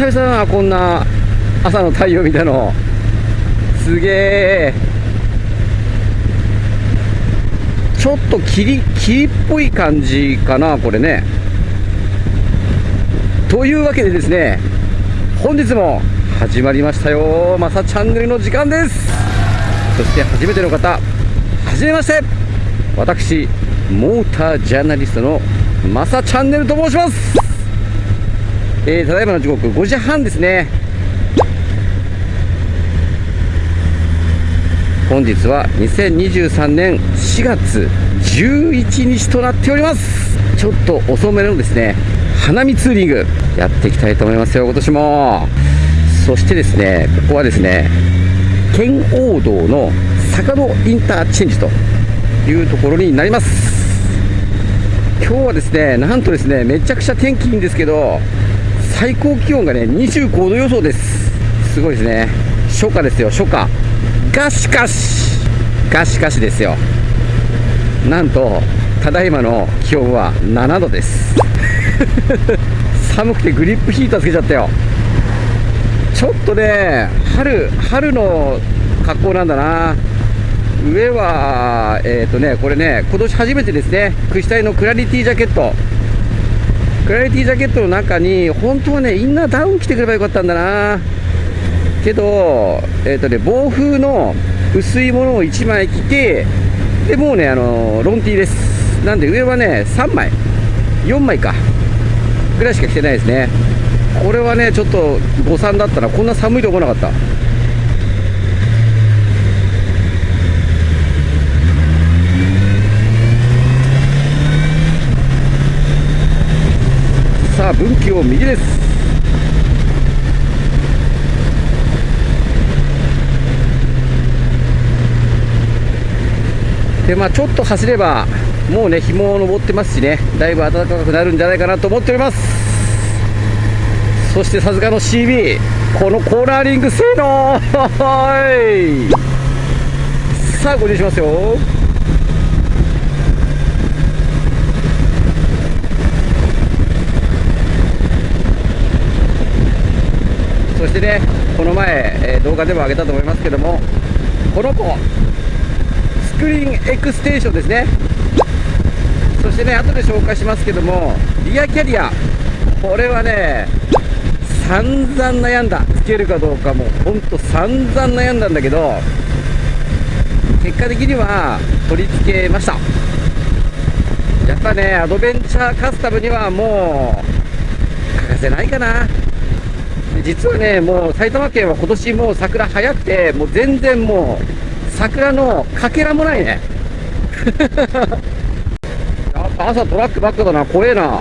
久々だなこんな朝の太陽見たのすげえちょっと霧霧っぽい感じかなこれね。というわけでですね本日も始まりましたよ。まさチャンネルの時間です。そして初めての方はじめまして。私モータージャーナリストのマサチャンネルと申します。えー、ただいまの時刻5時半ですね。本日は2023年4月11日となっております。ちょっと遅めのですね花見ツーリングやっていきたいと思いますよ今年も。そしてですねここはですね圏央道の坂戸インターチェンジというところになります。今日はですねなんとですねめちゃくちゃ天気いいんですけど最高気温がね25度予想です。すごいですね。初夏ですよ初夏。がしかしがしかしですよ。なんとただいまの気温は7度です。寒くてグリップヒーターつけちゃったよ。ちょっとね春春の格好なんだな。上はえっ、ー、とねこれね今年初めてですね。クシタイのクラリティジャケット。クラリティジャケットの中に本当はねインナーダウン着てくればよかったんだなけど、え、ー、とね、防風の薄いものを1枚着て、で、もうね、あの、ロンティーです。なんで上はね、3枚、4枚か、ぐらいしか着てないですね。これはね、ちょっと誤算だったな。こんな寒いと思わなかった。さあ、分岐を右です。でまあちょっと走ればもうね日も昇ってますしね。だいぶ暖かくなるんじゃないかなと思っております。そしてさすがの CB このコーナーリング性能。さあご入しますよ。そしてねこの前、え、動画でも上げたと思いますけどもこの子スクリーンエクステーションですね。そしてね後で紹介しますけどもリアキャリアこれはね散々悩んだ。つけるかどうかもほんと散々悩んだんだけど結果的には取り付けました。やっぱねアドベンチャーカスタムにはもう欠かせないかな。実はねもう埼玉県は今年もう桜早くてもう全然もう桜のかけらもないね。やっぱ朝トラックばっかだな怖えな。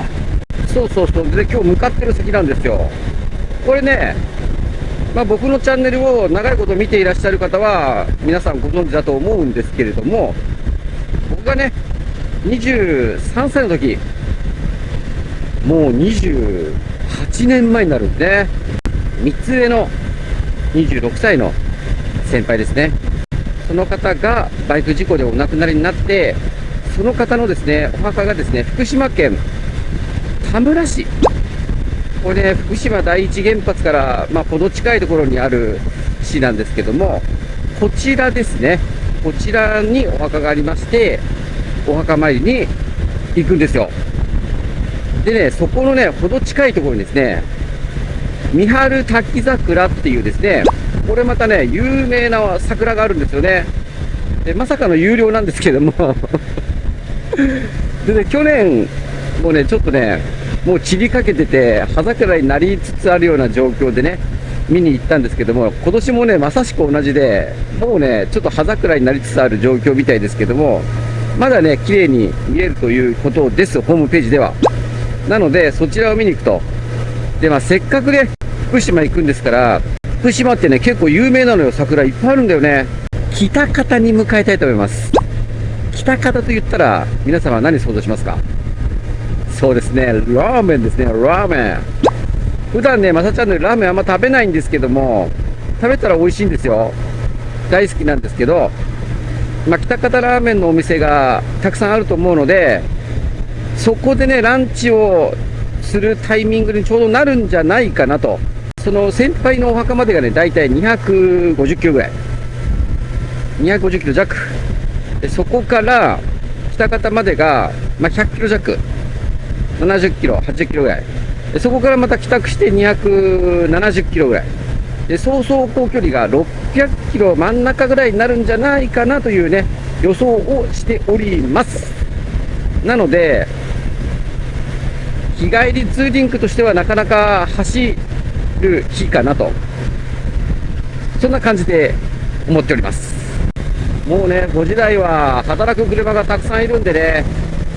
そうそうそう。で今日向かってる先なんですよ。これねまあ、僕のチャンネルを長いこと見ていらっしゃる方は皆さんご存知だと思うんですけれども僕がね23歳の時もう28年前になるんでね。3つ上の26歳の先輩ですねその方がバイク事故でお亡くなりになって、その方のですね、お墓がですね、福島県田村市。これね、福島第一原発から、まあ、ほど近いところにある市なんですけども、こちらですね、こちらにお墓がありまして、お墓参りに行くんですよ。でね、そこのね、ほど近いところにですね、三春滝桜っていうですね、これまたね、有名な桜があるんですよね。で、まさかの有料なんですけども でね、去年もね、ちょっとね、もう散りかけてて、葉桜になりつつあるような状況でね、見に行ったんですけども、今年もね、まさしく同じで、もうね、ちょっと葉桜になりつつある状況みたいですけども、まだね、綺麗に見えるということです、ホームページでは。なので、そちらを見に行くと。で、まあ、せっかくね、福島行くんですから、福島ってね、結構有名なのよ、桜いっぱいあるんだよね。北方に向かいたいと思います。北方と言ったら、皆様は何想像しますか？そうですね、ラーメンですね、ラーメン。普段ね、まさちゃんのラーメンあんま食べないんですけども、食べたら美味しいんですよ。大好きなんですけど、まあ、北方ラーメンのお店がたくさんあると思うので、そこでね、ランチをするタイミングにちょうどなるんじゃないかなと。その先輩のお墓までがね、だいたい250キロぐらい。250キロ弱。でそこから北方までが、まあ、100キロ弱。70キロ、80キロぐらい。でそこからまた帰宅して270キロぐらい。で、総走行距離が600キロ真ん中ぐらいになるんじゃないかなというね、予想をしております。なので、日帰りツーリングとしてはなかなか走る日かなと。そんな感じで思っております。もうね、5時台は働く車がたくさんいるんでね、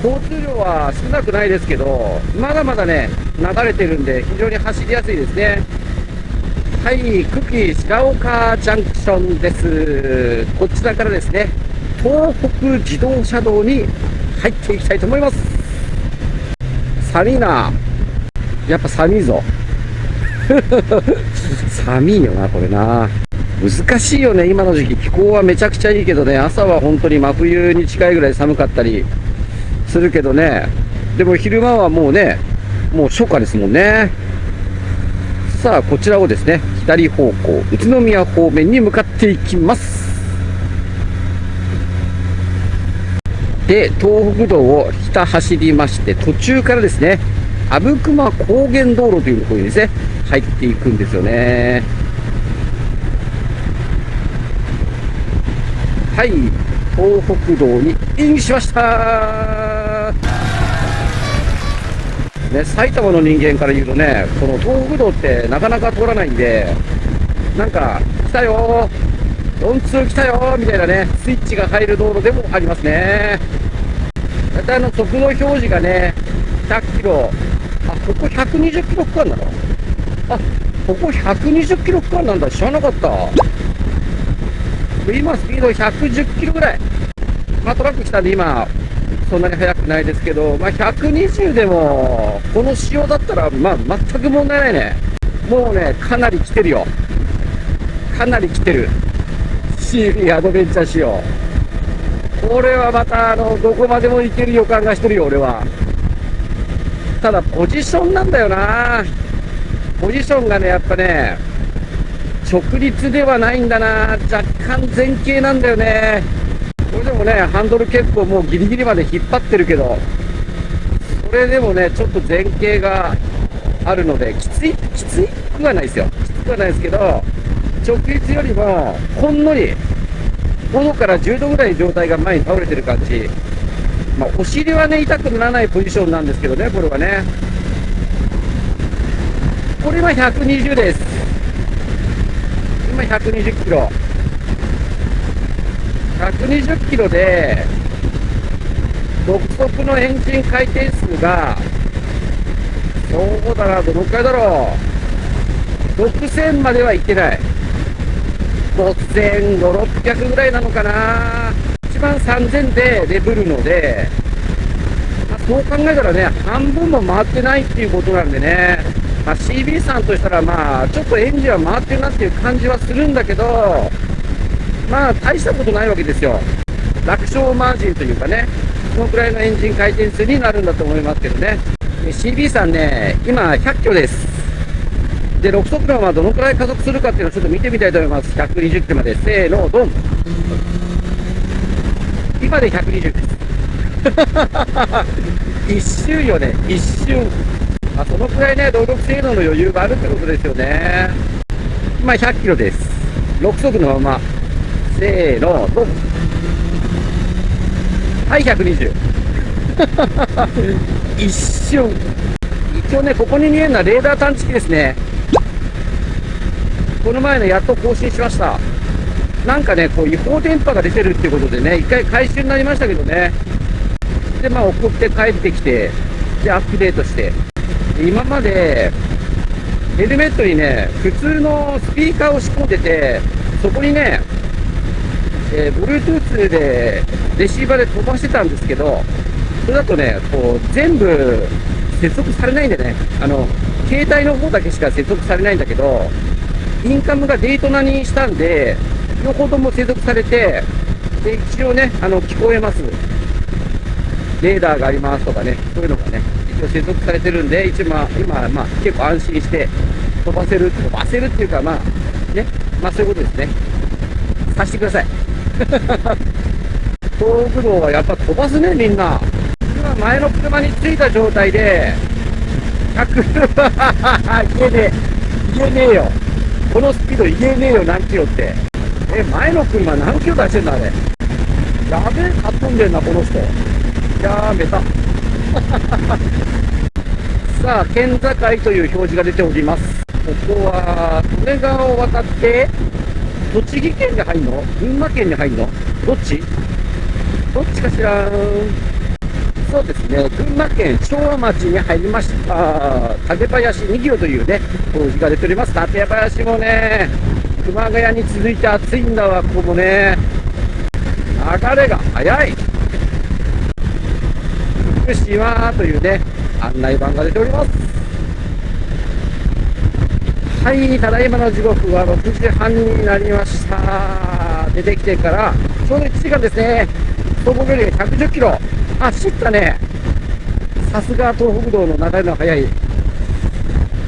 交通量は少なくないですけど、まだまだね、流れてるんで、非常に走りやすいですね。はい、久喜白岡ジャンクションです。こちらからですね、東北自動車道に入っていきたいと思います。寒いな。やっぱ寒いぞ。寒いよな、これな。難しいよね、今の時期。気候はめちゃくちゃいいけどね、朝は本当に真冬に近いぐらい寒かったりするけどね。でも昼間はもうね、もう初夏ですもんね。さあ、こちらをですね、左方向、宇都宮方面に向かっていきます。で、東北道を北走りまして、途中からですね、阿武隈高原道路というところにですね、入っていくんですよね。はい、東北道にインしましたね、埼玉の人間から言うとね、この東北道ってなかなか通らないんで、なんか、来たよー、4通来たよみたいなね、スイッチが入る道路でもありますね。大体あの、速度表示がね、100キロ、あ、ここ120キロ区間なの？あ、ここ120キロ区間なんだ、知らなかった。今、スピード110キロぐらい。まあ、トラック来たんで今、そんなに速くないですけど、まあ、120でも、この仕様だったら、まあ、全く問題ないね。もうね、かなり来てるよ。かなり来てる。CB アドベンチャー仕様。これはまた、あの、どこまでも行ける予感がしてるよ、俺は。ただ、ポジションなんだよな。ポジションがね、やっぱね、直立ではないんだな。若干前傾なんだよね。これでもね、ハンドル結構もうギリギリまで引っ張ってるけど、それでもね、ちょっと前傾があるので、きつい、きついくはないですよ。きつくはないですけど、直立よりも、ほんのり、5度から10度ぐらい状態が前に倒れてる感じ。まあ、お尻はね、痛くならないポジションなんですけどね、これはね。これは120です。今120キロ。120キロで、独特のエンジン回転数が、そうだな、どのくらいだろう。6000までは行ってない。5500、600ぐらいなのかな。一番3000でレブるので、まあ、そう考えたらね、半分も回ってないっていうことなんでね、まあ、CB さんとしたら、まあ、ちょっとエンジンは回ってるなっていう感じはするんだけど、まあ大したことないわけですよ。楽勝マージンというかね、そのくらいのエンジン回転数になるんだと思いますけどね。CB さんね、今100キロです。で、6速度はどのくらい加速するかっていうのをちょっと見てみたいと思います。120キロまで。せーの、ドン。今で120です。一瞬よね、一瞬。まあ、そのくらいね、動力性能の余裕があるってことですよね。今100キロです。6速のまませーの、ドン。はい、120。一瞬。一応ね、ここに見えるのはレーダー探知機ですね。この前ね、やっと更新しました。なんかね、こう違法電波が出てるっていうことでね、一回回収になりましたけどね。で、まあ送って帰ってきて、で、アップデートして。今まで、ヘルメットにね、普通のスピーカーを仕込んでて、そこにね、えー、Bluetooth でレシーバーで飛ばしてたんですけど、それだとね、こう、全部接続されないんでね、あの、携帯の方だけしか接続されないんだけど、インカムがデイトナにしたんで、両方とも接続されて、で、一応ね、あの、聞こえます。レーダーがありますとかね、そういうのがね、一応接続されてるんで、一応まあ、今、まあ、結構安心して飛ばせる、飛ばせるっていうか、まあ、ね、まあそういうことですね。さしてください。東北道はやっぱ飛ばすね、みんな。今、前の車に着いた状態で、100、言えねえ、言えねえよ。このスピード言えねえよ、何キロって。え、前の車何キロ出してんだ、あれ。やべえ、かっ飛んでんな、この人。やめた。さあ、県境という表示が出ております。ここは、利根川を渡って、栃木県に入るの？群馬県に入るの？どっち？どっちかしらそうですね、群馬県昭和町に入りました、竹林2キロというね、表示が出ております。竹林もね、熊谷に続いて暑いんだわ、ここもね。流れが速い。福島というね、案内板が出ております。はい、ただいまの時刻は6時半になりました。出てきてから、ちょうど1時間ですね。走行距離110キロ。走ったね。さすが東北道の流れの速い。い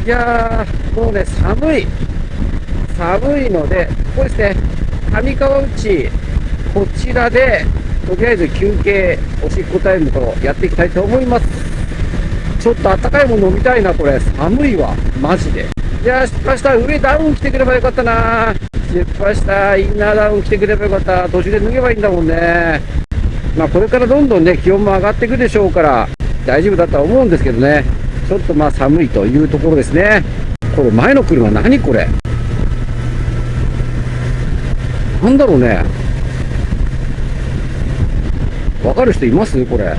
やー、もうね、寒い。寒いので、ここですね、上川内、こちらで、とりあえず休憩、おしっこタイムとやっていきたいと思います。ちょっとあったかいもの飲みたいな、これ。寒いわ、マジで。いやー、失敗した。上ダウン着てくればよかったな。失敗した。インナーダウン着てくればよかった。途中で脱げばいいんだもんね。まあ、これからどんどんね、気温も上がっていくでしょうから、大丈夫だとは思うんですけどね。ちょっとまあ寒いというところですね。これ前の車何これ？なんだろうね。わかる人います？これ。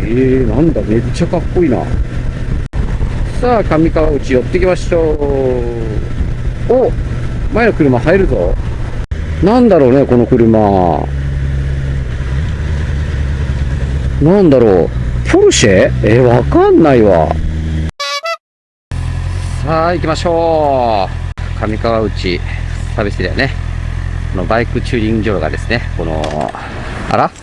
えー、なんだ、めっちゃかっこいいな。さあ、上川内寄ってきましょう。お前の車入るぞ。なんだろうね、この車。なんだろう。ポルシェ？えわかんないわ。さあ、行きましょう。上川内サービスエリアね。このバイクチューニング場がですね、この、あら？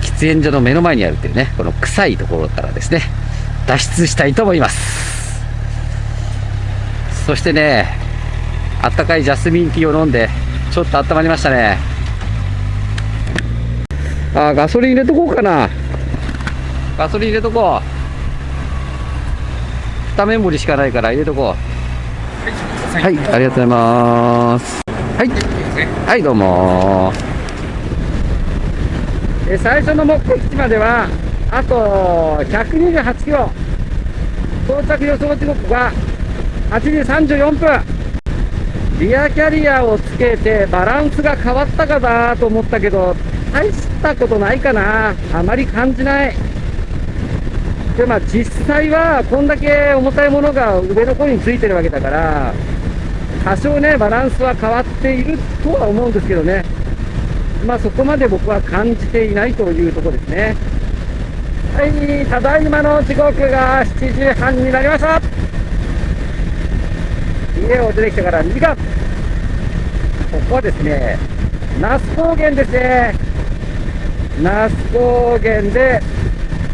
喫煙所の目の前にあるっていうね、この臭いところからですね、脱出したいと思います。そしてね、あったかいジャスミンティーを飲んで、ちょっと温まりましたね。あ、ガソリン入れとこうかな。ガソリン入れとこう。二目盛りしかないから入れとこうはい、ありがとうございますはいはいどうもえ最初の目的地まではあと128キロ到着予想時刻が8時34分リアキャリアをつけてバランスが変わったかなと思ったけど大したことないかな。あまり感じない。でまあ実際はこんだけ重たいものが上の方についてるわけだから多少ねバランスは変わっているとは思うんですけどね。まあそこまで僕は感じていないというとこですね。はいただいまの時刻が7時半になりました。家を出てきてから2時間。ここはですね那須高原ですね。那須高原で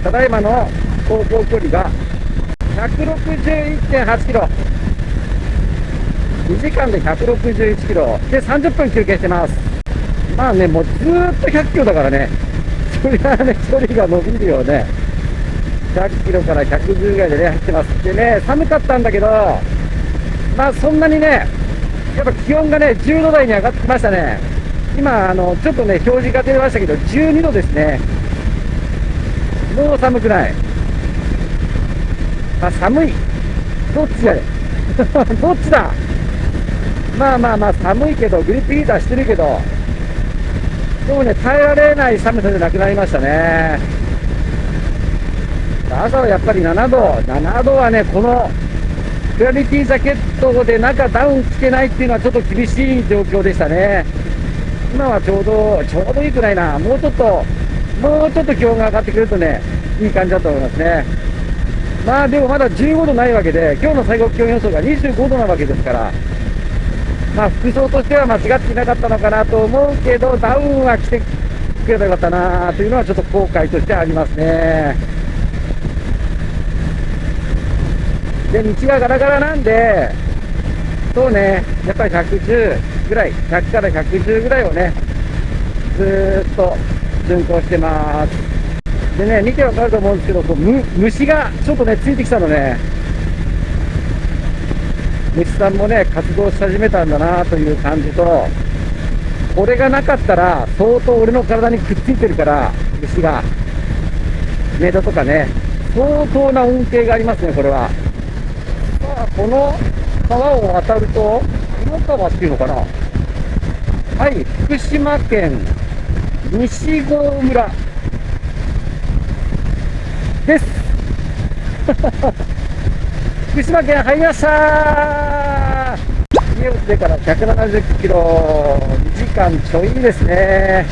ただいまの走行距離が161.8キロ。2時間で161キロ。で30分休憩してます。まあねもうずっと100キロだからね。そりゃね距離が伸びるよね。100キロから110ぐらいでね走ってます。でね寒かったんだけどまあそんなにねやっぱ気温がね10度台に上がってきましたね今あのちょっとね表示が出ましたけど12度ですねもう寒くないあ、寒い。どっちや？れ。どっちだ？まあまあまあ寒いけど、グリップヒーターしてるけど、でもね、耐えられない寒さじゃなくなりましたね。朝はやっぱり7度、7度はね、このクラリティジャケットで中ダウン着けないっていうのはちょっと厳しい状況でしたね。今はちょうど、ちょうどいいくらいな、もうちょっと、もうちょっと気温が上がってくるとね、いい感じだと思いますね。まあでもまだ15度ないわけで、今日の最高気温予想が25度なわけですから、まあ服装としては間違っていなかったのかなと思うけど、ダウンは着てくればよかったなというのはちょっと後悔としてありますね。で、道がガラガラなんで、そうね、やっぱり110ぐらい、100から110ぐらいをね、ずーっと巡航してます。でね、見てわかると思うんですけど、こう虫がちょっとね、ついてきたのね、虫さんもね、活動し始めたんだなという感じと、これがなかったら、相当俺の体にくっついてるから、虫が。メイドとかね、相当な恩恵がありますね、これは。この川を渡ると、この川っていうのかな？はい、福島県西郷村です。福島県入りました家を出てから170キロ、2時間ちょいですね。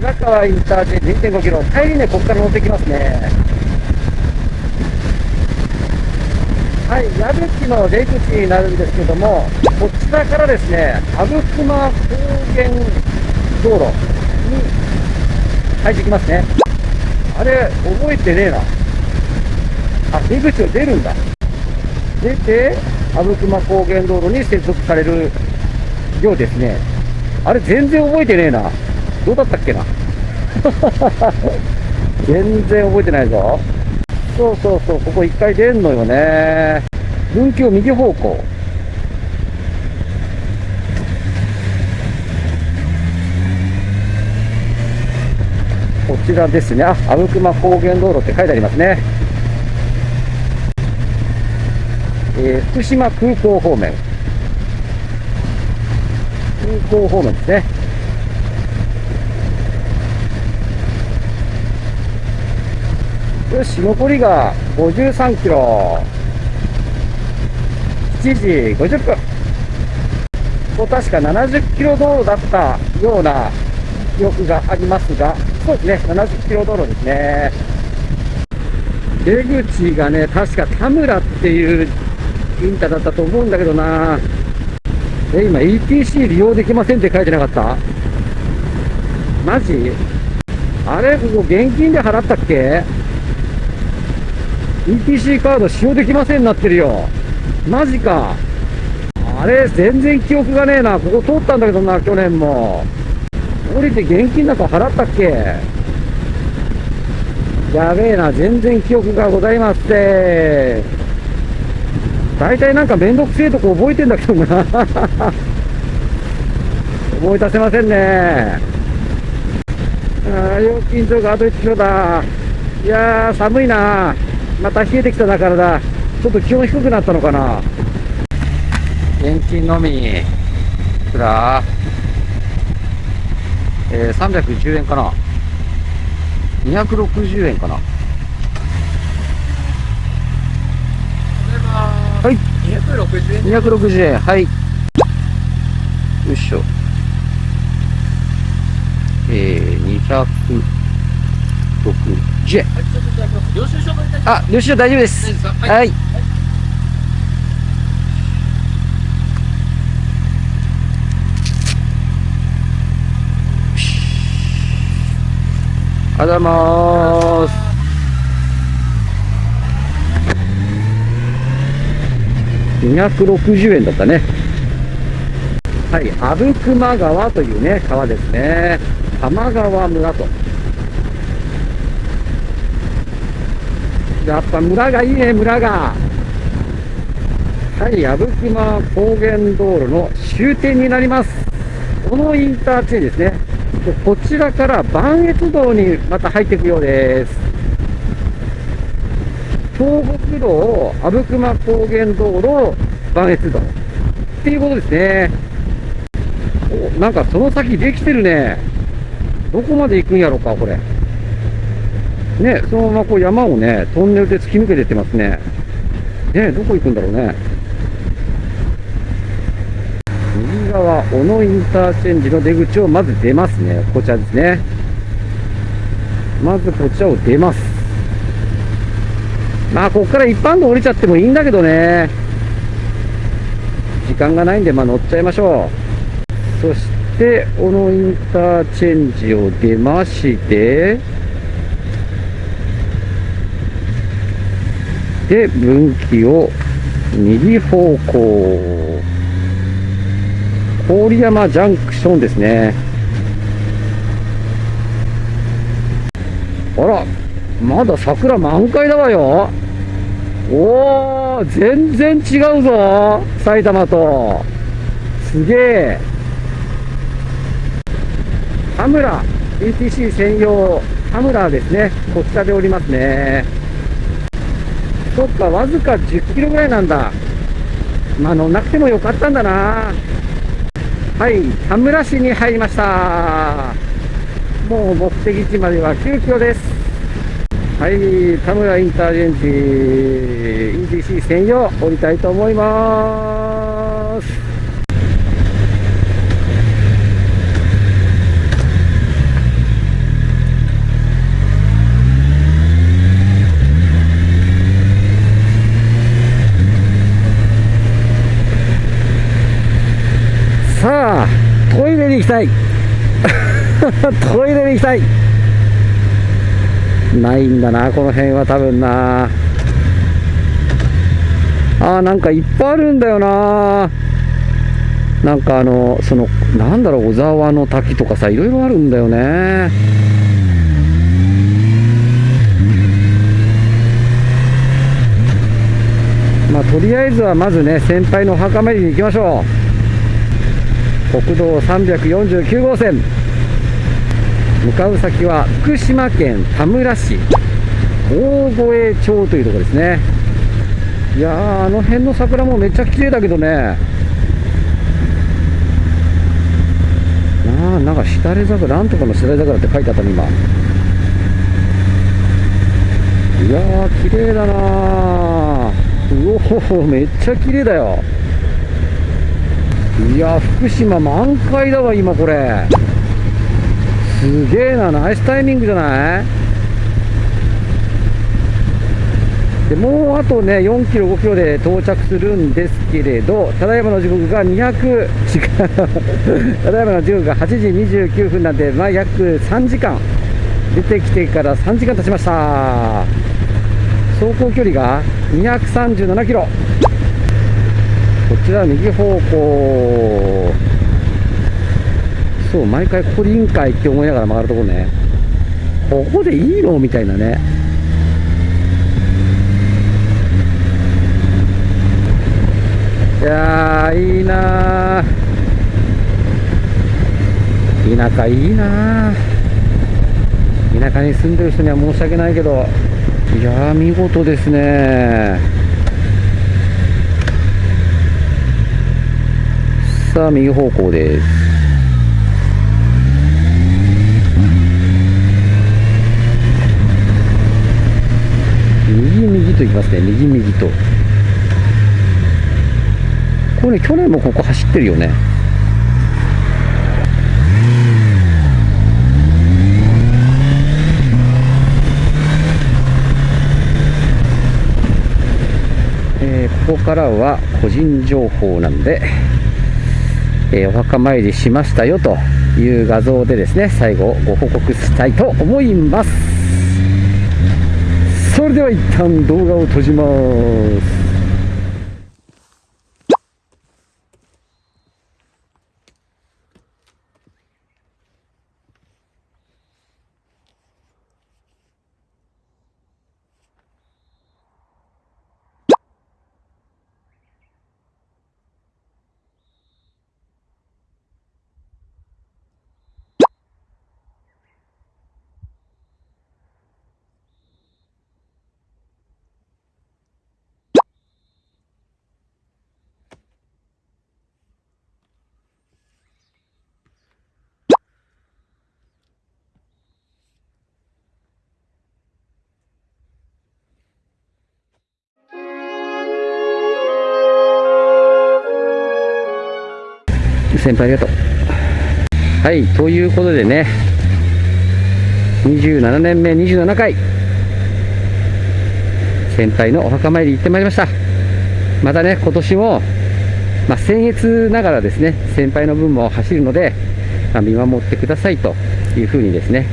白川インターチェンジ2.5キロ、帰りね、ここから乗ってきますね。はい、矢吹の出口になるんですけども、こちらからですね、阿武隈高原道路に入ってきますね。あれ、覚えてねえな。あ、出口を出るんだ。出て、阿武隈高原道路に接続されるようですね。あれ、全然覚えてねえな。どうだったっけな。全然覚えてないぞ。そうそうそう、ここ一回出んのよね。分岐を右方向。こちらですね。あ、阿武隈高原道路って書いてありますね。えー福島空港方面。空港方面ですね。よし、残りが53キロ。7時50分。ここ確か70キロ道路だったような記憶がありますが、そうですね、70キロ道路ですね。出口がね、確か田村っていうインタだったと思うんだけどな。え、今 ETC 利用できませんって書いてなかった？マジ？あれここ現金で払ったっけ？ETC カード使用できませんなってるよ。マジか。あれ、全然記憶がねえな。ここ通ったんだけどな、去年も。降りて現金なんか払ったっけやべえな、全然記憶がございません。大体なんかめんどくせえとこ覚えてんだけどな。思い出せませんね。ああ、料金所があと1キロだ。いやー、寒いな。また冷えてきたな、体。ちょっと気温低くなったのかな。現金のみ。いくら？えー、310円かな。260円かな。はい。260円260円。はい。よいしょ。えー、260円。はい、ちょっといただきます。領収書、大丈夫です。はい。ありがとうございます。260円だったね。はい、阿武隈川というね、川ですね。玉川村と。やっぱ村がいいね、村が。はい、阿武隈高原道路の終点になります。このインターチェンジですね。でこちらから磐越道にまた入っていくようです。東北道、阿武隈高原道路、磐越道。っていうことですね。おなんかその先できてるね。どこまで行くんやろか、これ。ね、そのままこう山をね、トンネルで突き抜けてってますね。ね、どこ行くんだろうね。右側、小野インターチェンジの出口をまず出ますね。こちらですね。まずこちらを出ます。まあ、ここから一般道降りちゃってもいいんだけどね。時間がないんで、まあ乗っちゃいましょう。そして小野インターチェンジを出ましてで分岐を右方向。郡山ジャンクションですね。あらまだ桜満開だわよ。おお全然違うぞ埼玉と。すげえ。田村 ETC 専用田村ですね。こちらでおりますね。そっかわずか10キロぐらいなんだ。まあ乗んなくてもよかったんだな。はい田村市に入りました。もう目的地までは9キロです。はい田村インターチェンジ ETC 専用降りたいと思いますさあトイレ行きたい。トイレに行きたい。ないんだなこの辺は多分な。あーなんかいっぱいあるんだよな。なんかあのそのなんだろう小沢の滝とかさいろいろあるんだよね。まあとりあえずはまずね先輩のお墓参りに行きましょう。国道349号線。向かう先は福島県田村市。大越町というところですね。いやーあの辺の桜もめっちゃ綺麗だけどね。なあなんかしだれ桜なんとかのしだれ桜って書いてあったね今。いやー綺麗だなー。うおめっちゃ綺麗だよ。いや福島満開だわ今これ。すげえなナイスタイミングじゃない？でもうあとね4キロ5キロで到着するんですけれどただいまの時刻が200時間ただいまの時刻が8時29分なんでまあ約3時間出てきてから3時間経ちました。走行距離が237キロ。こちら右方向そう毎回ここでいいんかいって思いながら曲がるところね。ここでいいの？みたいなね。いやーいいな田舎いいな田舎に住んでる人には申し訳ないけどいやー見事ですね。さあ右方向です右右と行きますね右右とこれね去年もここ走ってるよねえーここからは個人情報なんで、えーお墓参りしましたよという画像でですね最後ご報告したいと思います。それでは一旦動画を閉じます。先輩ありがとう。はいということでね27年目27回。先輩のお墓参り行ってまいりました。またね今年もまあ、僭越ながらですね先輩の分も走るのであ見守ってくださいというふうにですね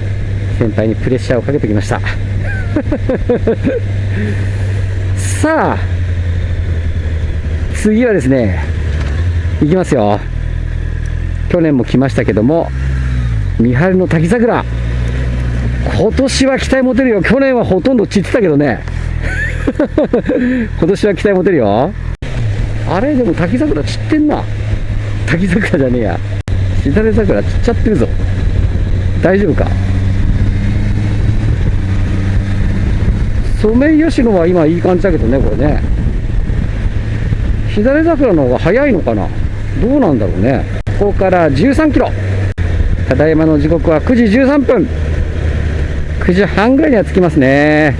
先輩にプレッシャーをかけてきました。さあ次はですねいきますよ。去年も来ましたけども三春の滝桜。今年は期待持てるよ。去年はほとんど散ってたけどね。今年は期待持てるよ。あれ？でも滝桜散ってんな。滝桜じゃねえや。しだれ桜散っちゃってるぞ。大丈夫か？ソメイヨシノは今いい感じだけどねこれね。しだれ桜の方が早いのかな？どうなんだろうね。こから13キロ。ただいまの時刻は9時13分。9時半ぐらいには着きますね。